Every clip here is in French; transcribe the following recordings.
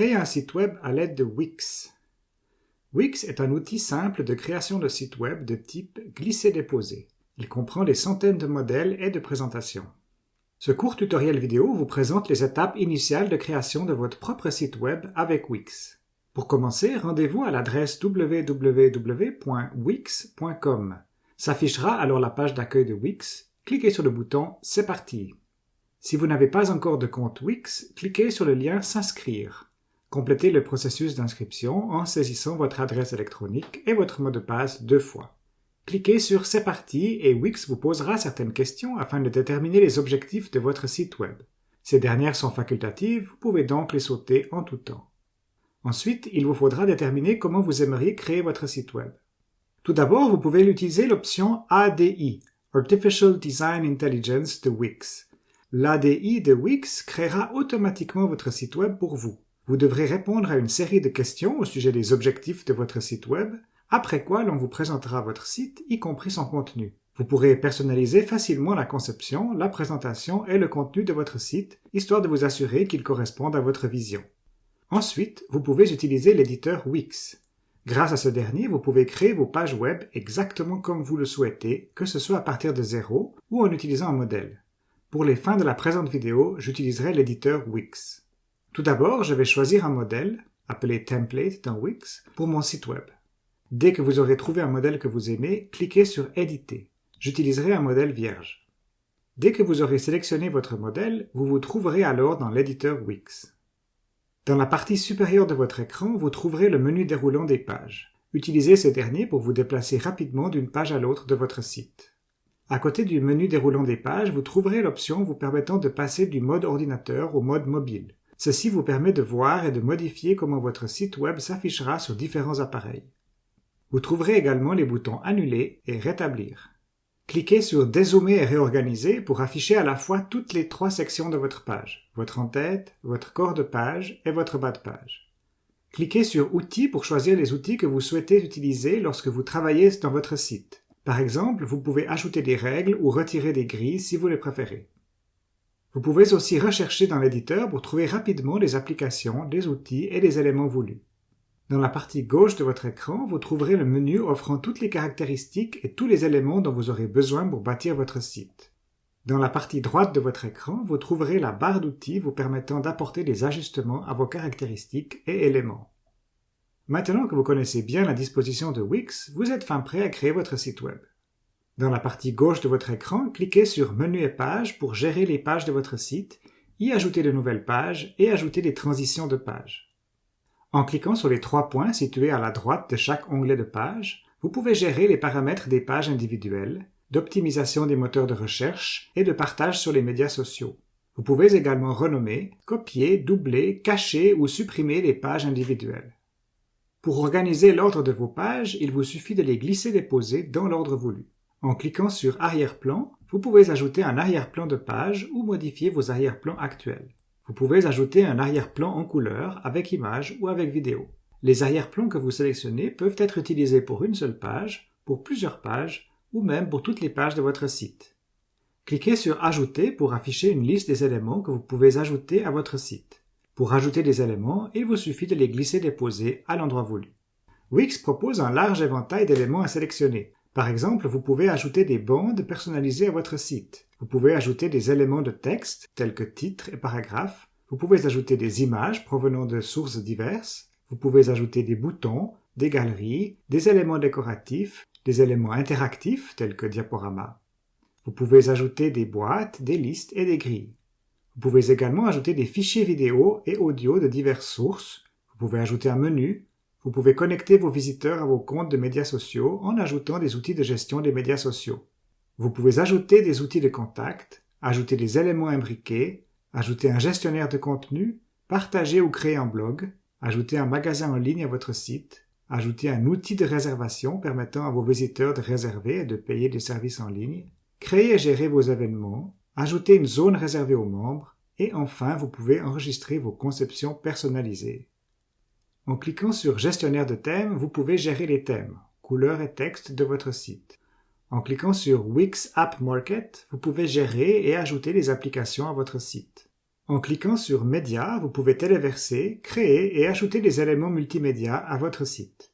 Créer un site web à l'aide de Wix. Wix est un outil simple de création de site web de type glisser-déposer. Il comprend des centaines de modèles et de présentations. Ce court tutoriel vidéo vous présente les étapes initiales de création de votre propre site web avec Wix. Pour commencer, rendez-vous à l'adresse www.wix.com. S'affichera alors la page d'accueil de Wix. Cliquez sur le bouton C'est parti. Si vous n'avez pas encore de compte Wix, cliquez sur le lien S'inscrire. Complétez le processus d'inscription en saisissant votre adresse électronique et votre mot de passe deux fois. Cliquez sur C'est parti et Wix vous posera certaines questions afin de déterminer les objectifs de votre site web. Ces dernières sont facultatives, vous pouvez donc les sauter en tout temps. Ensuite, il vous faudra déterminer comment vous aimeriez créer votre site web. Tout d'abord, vous pouvez utiliser l'option ADI, Artificial Design Intelligence de Wix. L'ADI de Wix créera automatiquement votre site web pour vous. Vous devrez répondre à une série de questions au sujet des objectifs de votre site web, après quoi l'on vous présentera votre site, y compris son contenu. Vous pourrez personnaliser facilement la conception, la présentation et le contenu de votre site, histoire de vous assurer qu'il corresponde à votre vision. Ensuite, vous pouvez utiliser l'éditeur Wix. Grâce à ce dernier, vous pouvez créer vos pages web exactement comme vous le souhaitez, que ce soit à partir de zéro ou en utilisant un modèle. Pour les fins de la présente vidéo, j'utiliserai l'éditeur Wix. Tout d'abord, je vais choisir un modèle, appelé Template dans Wix, pour mon site web. Dès que vous aurez trouvé un modèle que vous aimez, cliquez sur Éditer. J'utiliserai un modèle vierge. Dès que vous aurez sélectionné votre modèle, vous vous trouverez alors dans l'éditeur Wix. Dans la partie supérieure de votre écran, vous trouverez le menu déroulant des pages. Utilisez ce dernier pour vous déplacer rapidement d'une page à l'autre de votre site. À côté du menu déroulant des pages, vous trouverez l'option vous permettant de passer du mode ordinateur au mode mobile. Ceci vous permet de voir et de modifier comment votre site web s'affichera sur différents appareils. Vous trouverez également les boutons Annuler et Rétablir. Cliquez sur Dézoomer et réorganiser pour afficher à la fois toutes les trois sections de votre page, votre en-tête, votre corps de page et votre bas de page. Cliquez sur Outils pour choisir les outils que vous souhaitez utiliser lorsque vous travaillez dans votre site. Par exemple, vous pouvez ajouter des règles ou retirer des grilles si vous les préférez. Vous pouvez aussi rechercher dans l'éditeur pour trouver rapidement les applications, des outils et des éléments voulus. Dans la partie gauche de votre écran, vous trouverez le menu offrant toutes les caractéristiques et tous les éléments dont vous aurez besoin pour bâtir votre site. Dans la partie droite de votre écran, vous trouverez la barre d'outils vous permettant d'apporter des ajustements à vos caractéristiques et éléments. Maintenant que vous connaissez bien la disposition de Wix, vous êtes fin prêt à créer votre site web. Dans la partie gauche de votre écran, cliquez sur Menu et pages pour gérer les pages de votre site, y ajouter de nouvelles pages et ajouter des transitions de pages. En cliquant sur les trois points situés à la droite de chaque onglet de page, vous pouvez gérer les paramètres des pages individuelles, d'optimisation des moteurs de recherche et de partage sur les médias sociaux. Vous pouvez également renommer, copier, doubler, cacher ou supprimer les pages individuelles. Pour organiser l'ordre de vos pages, il vous suffit de les glisser-déposer dans l'ordre voulu. En cliquant sur Arrière-plan, vous pouvez ajouter un arrière-plan de page ou modifier vos arrière-plans actuels. Vous pouvez ajouter un arrière-plan en couleur, avec image ou avec vidéo. Les arrière-plans que vous sélectionnez peuvent être utilisés pour une seule page, pour plusieurs pages ou même pour toutes les pages de votre site. Cliquez sur Ajouter pour afficher une liste des éléments que vous pouvez ajouter à votre site. Pour ajouter des éléments, il vous suffit de les glisser-déposer à l'endroit voulu. Wix propose un large éventail d'éléments à sélectionner. Par exemple, vous pouvez ajouter des bandes personnalisées à votre site. Vous pouvez ajouter des éléments de texte, tels que titres et paragraphes. Vous pouvez ajouter des images provenant de sources diverses. Vous pouvez ajouter des boutons, des galeries, des éléments décoratifs, des éléments interactifs, tels que diaporamas. Vous pouvez ajouter des boîtes, des listes et des grilles. Vous pouvez également ajouter des fichiers vidéo et audio de diverses sources. Vous pouvez ajouter un menu. Vous pouvez connecter vos visiteurs à vos comptes de médias sociaux en ajoutant des outils de gestion des médias sociaux. Vous pouvez ajouter des outils de contact, ajouter des éléments imbriqués, ajouter un gestionnaire de contenu, partager ou créer un blog, ajouter un magasin en ligne à votre site, ajouter un outil de réservation permettant à vos visiteurs de réserver et de payer des services en ligne, créer et gérer vos événements, ajouter une zone réservée aux membres, et enfin vous pouvez enregistrer vos conceptions personnalisées. En cliquant sur Gestionnaire de thèmes, vous pouvez gérer les thèmes, couleurs et textes de votre site. En cliquant sur Wix App Market, vous pouvez gérer et ajouter les applications à votre site. En cliquant sur Média, vous pouvez téléverser, créer et ajouter des éléments multimédia à votre site.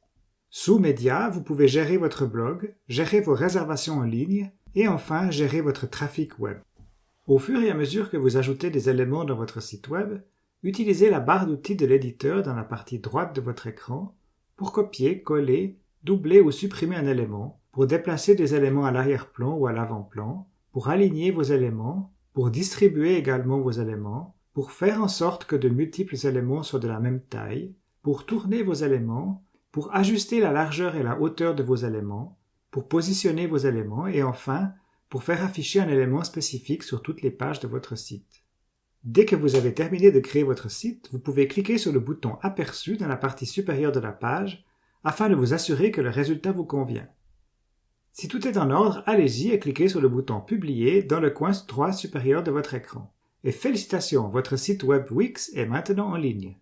Sous Média, vous pouvez gérer votre blog, gérer vos réservations en ligne et enfin gérer votre trafic web. Au fur et à mesure que vous ajoutez des éléments dans votre site web, utilisez la barre d'outils de l'éditeur dans la partie droite de votre écran pour copier, coller, doubler ou supprimer un élément, pour déplacer des éléments à l'arrière-plan ou à l'avant-plan, pour aligner vos éléments, pour distribuer également vos éléments, pour faire en sorte que de multiples éléments soient de la même taille, pour tourner vos éléments, pour ajuster la largeur et la hauteur de vos éléments, pour positionner vos éléments et enfin pour faire afficher un élément spécifique sur toutes les pages de votre site. Dès que vous avez terminé de créer votre site, vous pouvez cliquer sur le bouton Aperçu dans la partie supérieure de la page afin de vous assurer que le résultat vous convient. Si tout est en ordre, allez-y et cliquez sur le bouton Publier dans le coin droit supérieur de votre écran. Et félicitations, votre site web Wix est maintenant en ligne.